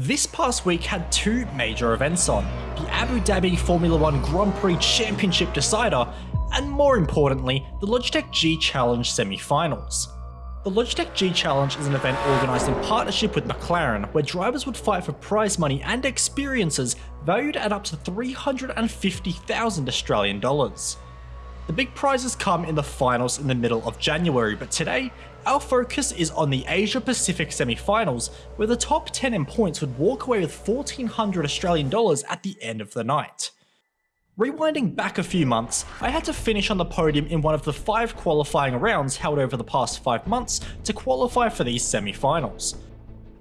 This past week had two major events on, the Abu Dhabi Formula 1 Grand Prix Championship Decider, and more importantly, the Logitech G Challenge semi-finals. The Logitech G Challenge is an event organised in partnership with McLaren, where drivers would fight for prize money and experiences valued at up to 350,000 Australian dollars. The big prizes come in the finals in the middle of January, but today, our focus is on the Asia Pacific semi-finals, where the top 10 in points would walk away with 1400 Australian dollars at the end of the night. Rewinding back a few months, I had to finish on the podium in one of the five qualifying rounds held over the past five months to qualify for these semi-finals.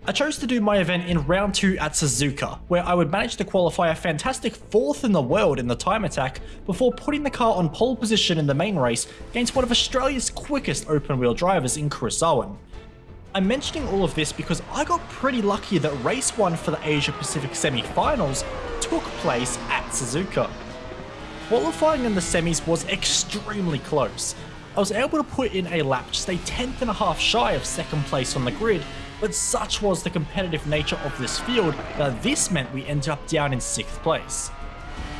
I chose to do my event in round 2 at Suzuka, where I would manage to qualify a fantastic 4th in the world in the time attack before putting the car on pole position in the main race against one of Australia's quickest open wheel drivers in Chris Owen. I'm mentioning all of this because I got pretty lucky that race 1 for the Asia Pacific semi-finals took place at Suzuka. Qualifying in the semis was extremely close. I was able to put in a lap just a tenth and a half shy of second place on the grid but such was the competitive nature of this field that this meant we ended up down in 6th place.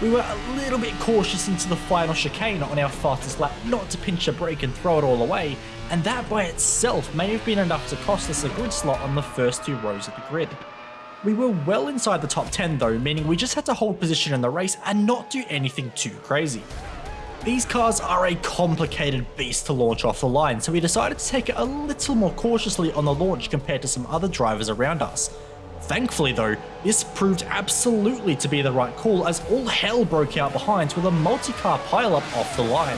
We were a little bit cautious into the final chicane on our fastest lap not to pinch a brake and throw it all away, and that by itself may have been enough to cost us a grid slot on the first two rows of the grid. We were well inside the top 10 though, meaning we just had to hold position in the race and not do anything too crazy. These cars are a complicated beast to launch off the line, so we decided to take it a little more cautiously on the launch compared to some other drivers around us. Thankfully though, this proved absolutely to be the right call as all hell broke out behind with a multi-car pileup off the line.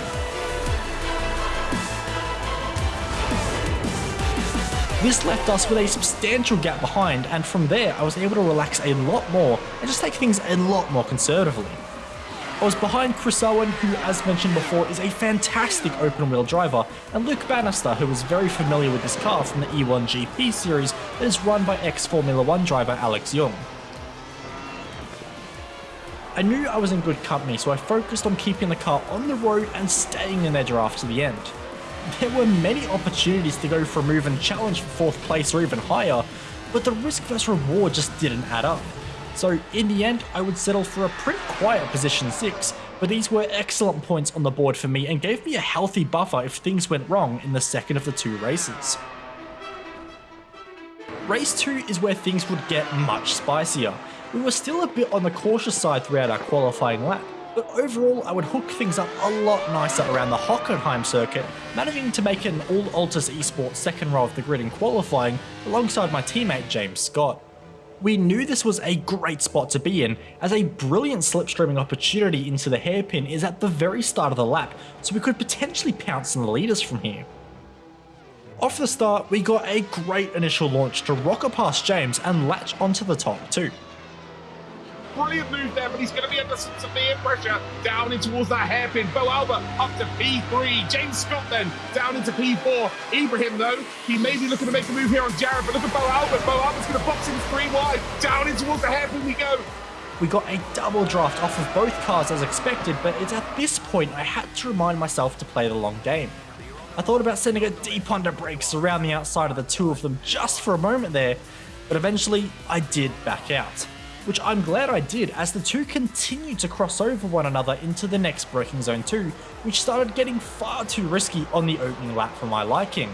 This left us with a substantial gap behind and from there I was able to relax a lot more and just take things a lot more conservatively. I was behind Chris Owen, who as mentioned before is a fantastic open wheel driver, and Luke Bannister, who is very familiar with this car from the E1 GP series that is run by ex-Formula 1 driver Alex Yoong. I knew I was in good company, so I focused on keeping the car on the road and staying in their draft to the end. There were many opportunities to go for a move and challenge for 4th place or even higher, but the risk vs reward just didn't add up. So in the end, I would settle for a pretty quiet position 6, but these were excellent points on the board for me and gave me a healthy buffer if things went wrong in the second of the two races. Race 2 is where things would get much spicier. We were still a bit on the cautious side throughout our qualifying lap, but overall I would hook things up a lot nicer around the Hockenheim circuit, managing to make an all Altus Esports second row of the grid in qualifying alongside my teammate James Scott. We knew this was a great spot to be in, as a brilliant slipstreaming opportunity into the hairpin is at the very start of the lap, so we could potentially pounce on the leaders from here. Off the start, we got a great initial launch to rocket past James and latch onto the top too. Brilliant move there, but he's going to be under some severe pressure down in towards that hairpin. Bo Albert up to P3. James Scott then down into P4. Ibrahim, though, he may be looking to make a move here on Jared, but look at Bo Albert. Bo Albert's going to box him three wide. Down in towards the hairpin we go. We got a double draft off of both cars as expected, but it's at this point I had to remind myself to play the long game. I thought about sending a deep under brakes around the outside of the two of them just for a moment there, but eventually I did back out which I'm glad I did as the two continued to cross over one another into the next braking zone 2, which started getting far too risky on the opening lap for my liking.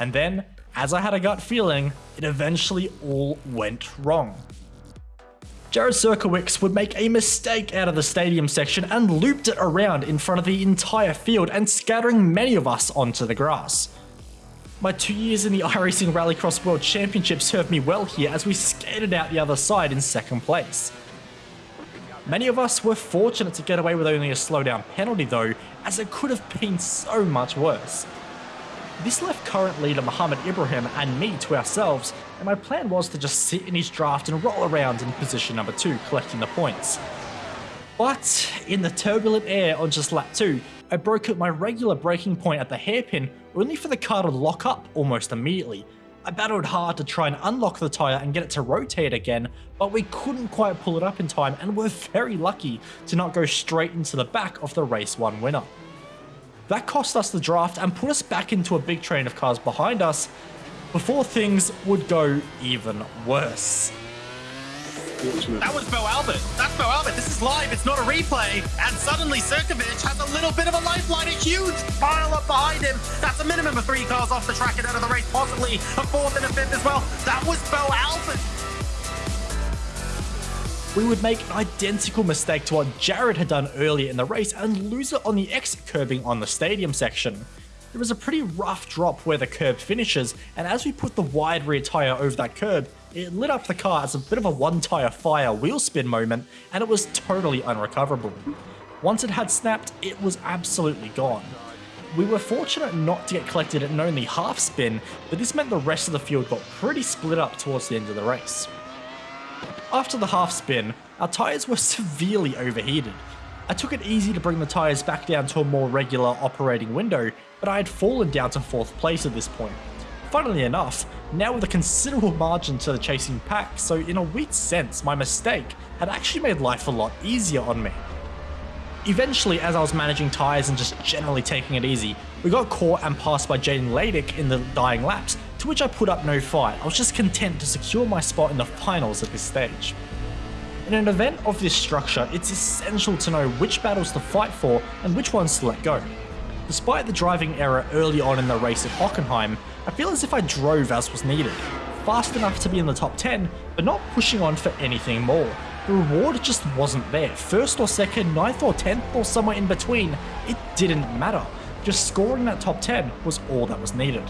And then, as I had a gut feeling, it eventually all went wrong. Jared Surkowicz would make a mistake out of the stadium section and looped it around in front of the entire field and scattering many of us onto the grass. My two years in the iRacing Rallycross World Championship served me well here as we skated out the other side in second place. Many of us were fortunate to get away with only a slowdown penalty though, as it could have been so much worse. This left current leader Mohammed Ibrahim and me to ourselves, and my plan was to just sit in his draft and roll around in position number 2 collecting the points. But in the turbulent air on just lap 2, I broke at my regular braking point at the hairpin only for the car to lock up almost immediately. I battled hard to try and unlock the tyre and get it to rotate again, but we couldn't quite pull it up in time and were very lucky to not go straight into the back of the race 1 winner. That cost us the draft and put us back into a big train of cars behind us before things would go even worse. Unfortunate. That was Bo Albert. That's Bo Albert. This is live. It's not a replay. And suddenly Sirkovic has a little bit of a lifeline. A huge pile up behind him. That's a minimum of three cars off the track and out of the race. Possibly a fourth and a fifth as well. That was Bo Albert. We would make an identical mistake to what Jared had done earlier in the race and lose it on the exit curbing on the stadium section. There was a pretty rough drop where the curb finishes, and as we put the wide rear tyre over that curb, it lit up the car as a bit of a one tyre fire wheel spin moment, and it was totally unrecoverable. Once it had snapped, it was absolutely gone. We were fortunate not to get collected at an only half spin, but this meant the rest of the field got pretty split up towards the end of the race. After the half spin, our tyres were severely overheated. I took it easy to bring the tyres back down to a more regular operating window, but I had fallen down to 4th place at this point. Funnily enough, now with a considerable margin to the chasing pack, so in a weird sense, my mistake had actually made life a lot easier on me. Eventually, as I was managing tyres and just generally taking it easy, we got caught and passed by Jaden Ladick in the dying laps, to which I put up no fight, I was just content to secure my spot in the finals at this stage. In an event of this structure, it's essential to know which battles to fight for and which ones to let go. Despite the driving error early on in the race at Hockenheim, I feel as if I drove as was needed, fast enough to be in the top 10, but not pushing on for anything more. The reward just wasn't there. First or second, ninth or 10th or somewhere in between, it didn't matter. Just scoring that top 10 was all that was needed.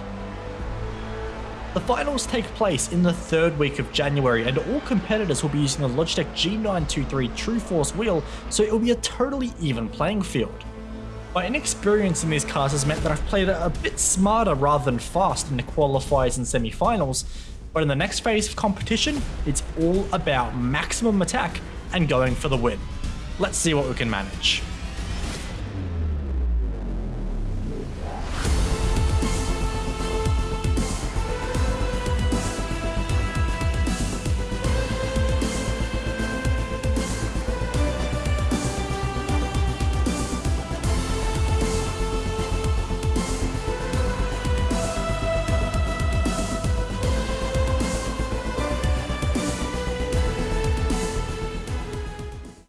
The finals take place in the third week of January and all competitors will be using the Logitech G923 True Force wheel, so it will be a totally even playing field. My inexperience in these cars has meant that I've played a bit smarter rather than fast in the qualifiers and semi-finals, but in the next phase of competition, it's all about maximum attack and going for the win. Let's see what we can manage.